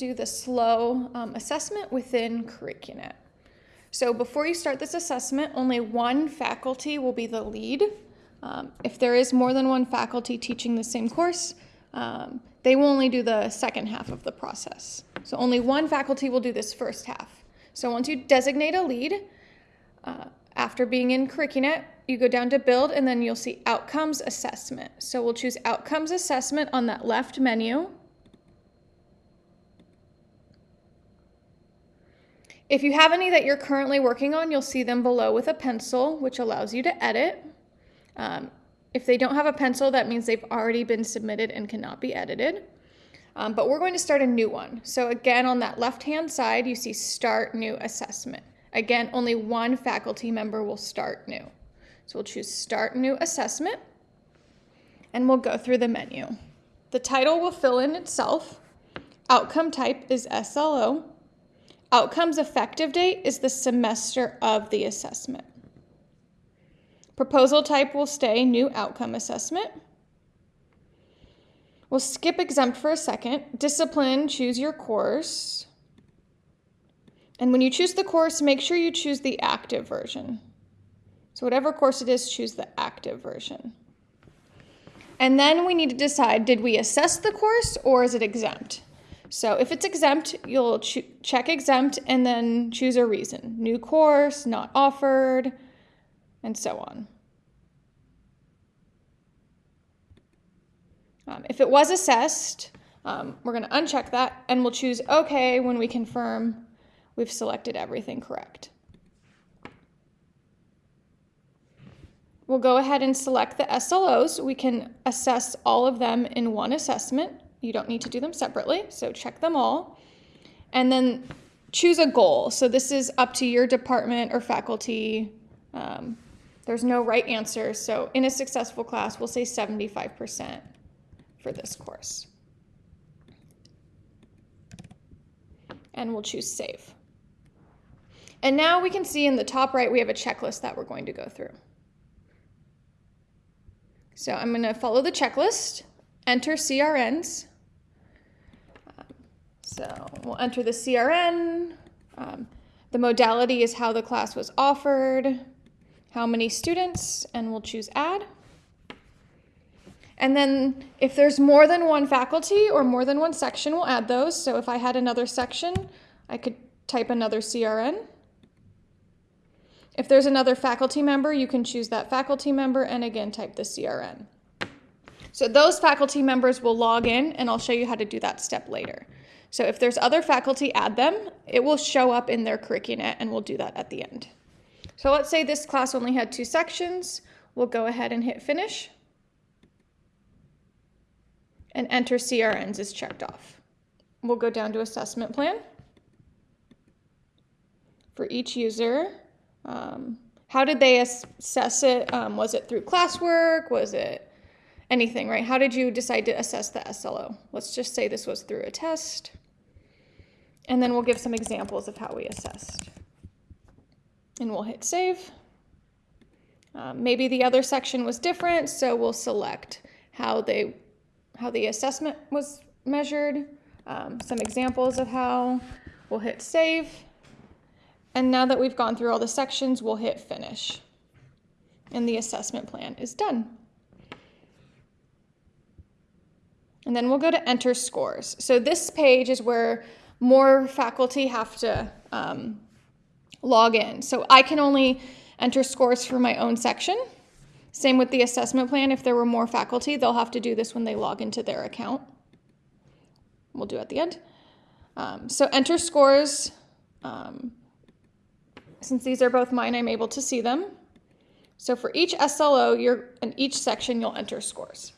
do the slow um, assessment within Curricunet. So before you start this assessment, only one faculty will be the lead. Um, if there is more than one faculty teaching the same course, um, they will only do the second half of the process. So only one faculty will do this first half. So once you designate a lead, uh, after being in Curricunet, you go down to build and then you'll see outcomes assessment. So we'll choose outcomes assessment on that left menu. If you have any that you're currently working on, you'll see them below with a pencil, which allows you to edit. Um, if they don't have a pencil, that means they've already been submitted and cannot be edited. Um, but we're going to start a new one. So again, on that left-hand side, you see Start New Assessment. Again, only one faculty member will start new. So we'll choose Start New Assessment, and we'll go through the menu. The title will fill in itself. Outcome type is SLO. Outcomes effective date is the semester of the assessment. Proposal type will stay New Outcome Assessment. We'll skip exempt for a second. Discipline, choose your course. And when you choose the course, make sure you choose the active version. So whatever course it is, choose the active version. And then we need to decide, did we assess the course or is it exempt? So if it's exempt, you'll ch check exempt and then choose a reason. New course, not offered, and so on. Um, if it was assessed, um, we're going to uncheck that and we'll choose OK when we confirm we've selected everything correct. We'll go ahead and select the SLOs. We can assess all of them in one assessment. You don't need to do them separately, so check them all. And then choose a goal. So this is up to your department or faculty. Um, there's no right answer. So in a successful class, we'll say 75% for this course. And we'll choose save. And now we can see in the top right, we have a checklist that we're going to go through. So I'm going to follow the checklist, enter CRNs. So we'll enter the CRN. Um, the modality is how the class was offered, how many students, and we'll choose add. And then if there's more than one faculty or more than one section, we'll add those. So if I had another section, I could type another CRN. If there's another faculty member, you can choose that faculty member and again type the CRN. So those faculty members will log in and I'll show you how to do that step later. So if there's other faculty, add them. It will show up in their Curricunet and we'll do that at the end. So let's say this class only had two sections. We'll go ahead and hit finish. And enter CRNs is checked off. We'll go down to assessment plan. For each user, um, how did they assess it? Um, was it through classwork? Was it anything, right? How did you decide to assess the SLO? Let's just say this was through a test. And then we'll give some examples of how we assessed. And we'll hit save. Um, maybe the other section was different, so we'll select how they, how the assessment was measured, um, some examples of how. We'll hit save. And now that we've gone through all the sections, we'll hit finish. And the assessment plan is done. And then we'll go to enter scores. So this page is where more faculty have to um, log in. So I can only enter scores for my own section. Same with the assessment plan. If there were more faculty, they'll have to do this when they log into their account. We'll do at the end. Um, so enter scores. Um, since these are both mine, I'm able to see them. So for each SLO, you're, in each section, you'll enter scores.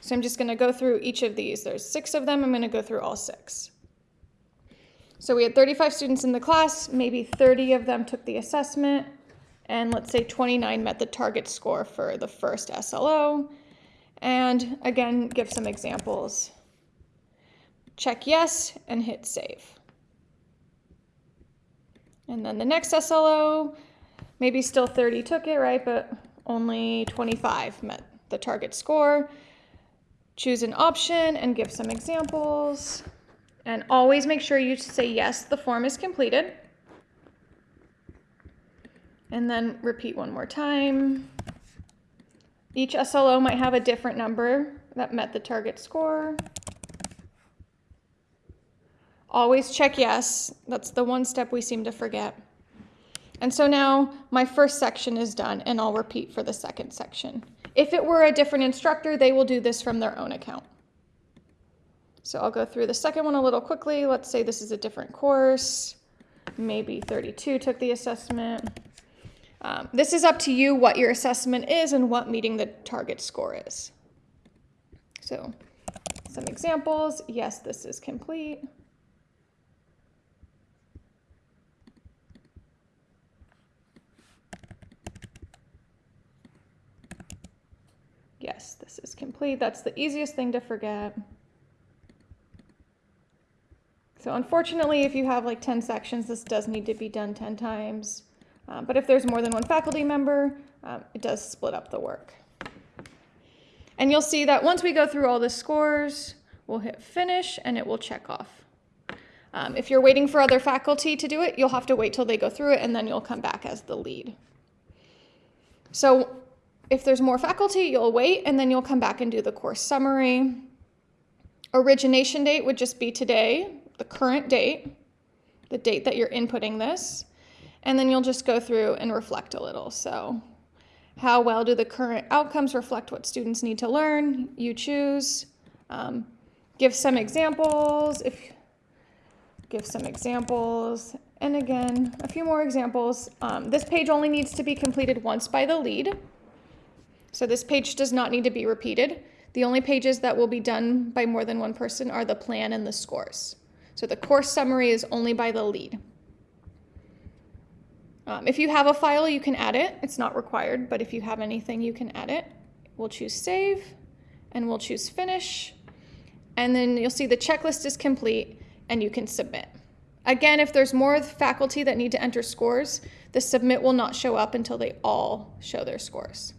So I'm just going to go through each of these. There's six of them. I'm going to go through all six. So we had 35 students in the class. Maybe 30 of them took the assessment. And let's say 29 met the target score for the first SLO. And again, give some examples. Check yes and hit save. And then the next SLO, maybe still 30 took it, right? But only 25 met the target score. Choose an option and give some examples. And always make sure you say yes, the form is completed. And then repeat one more time. Each SLO might have a different number that met the target score. Always check yes. That's the one step we seem to forget. And so now my first section is done and I'll repeat for the second section. If it were a different instructor, they will do this from their own account. So I'll go through the second one a little quickly. Let's say this is a different course. Maybe 32 took the assessment. Um, this is up to you what your assessment is and what meeting the target score is. So some examples. Yes, this is complete. Yes, this is complete. That's the easiest thing to forget. So unfortunately, if you have like 10 sections, this does need to be done 10 times. Uh, but if there's more than one faculty member, um, it does split up the work. And you'll see that once we go through all the scores, we'll hit finish and it will check off. Um, if you're waiting for other faculty to do it, you'll have to wait till they go through it and then you'll come back as the lead. So if there's more faculty, you'll wait and then you'll come back and do the course summary. Origination date would just be today, the current date, the date that you're inputting this, and then you'll just go through and reflect a little. So how well do the current outcomes reflect what students need to learn? You choose. Um, give some examples. If give some examples, and again, a few more examples. Um, this page only needs to be completed once by the lead. So this page does not need to be repeated. The only pages that will be done by more than one person are the plan and the scores. So the course summary is only by the lead. Um, if you have a file, you can add it. It's not required, but if you have anything, you can add it. We'll choose save and we'll choose finish. And then you'll see the checklist is complete and you can submit. Again, if there's more faculty that need to enter scores, the submit will not show up until they all show their scores.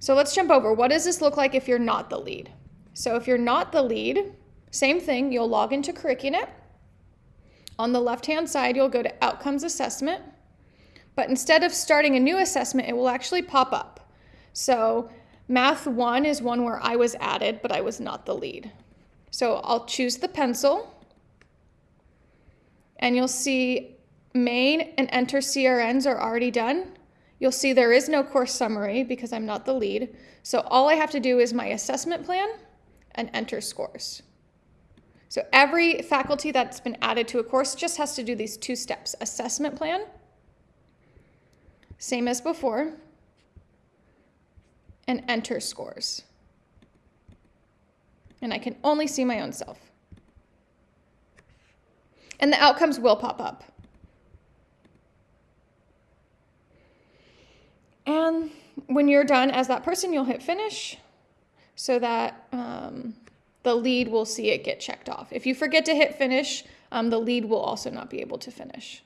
So let's jump over. What does this look like if you're not the lead? So if you're not the lead, same thing, you'll log into Curricunet. On the left-hand side, you'll go to Outcomes Assessment. But instead of starting a new assessment, it will actually pop up. So Math 1 is one where I was added, but I was not the lead. So I'll choose the pencil. And you'll see main and enter CRNs are already done. You'll see there is no course summary because I'm not the lead. So all I have to do is my assessment plan and enter scores. So every faculty that's been added to a course just has to do these two steps, assessment plan, same as before, and enter scores. And I can only see my own self. And the outcomes will pop up. And when you're done as that person, you'll hit finish so that um, the lead will see it get checked off. If you forget to hit finish, um, the lead will also not be able to finish.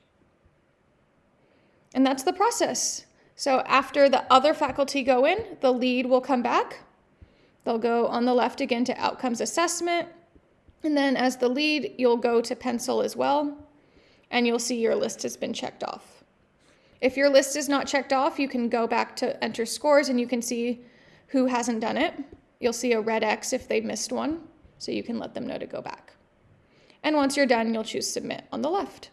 And that's the process. So after the other faculty go in, the lead will come back. They'll go on the left again to outcomes assessment. And then as the lead, you'll go to pencil as well. And you'll see your list has been checked off. If your list is not checked off, you can go back to enter scores and you can see who hasn't done it. You'll see a red X if they missed one, so you can let them know to go back. And once you're done, you'll choose submit on the left.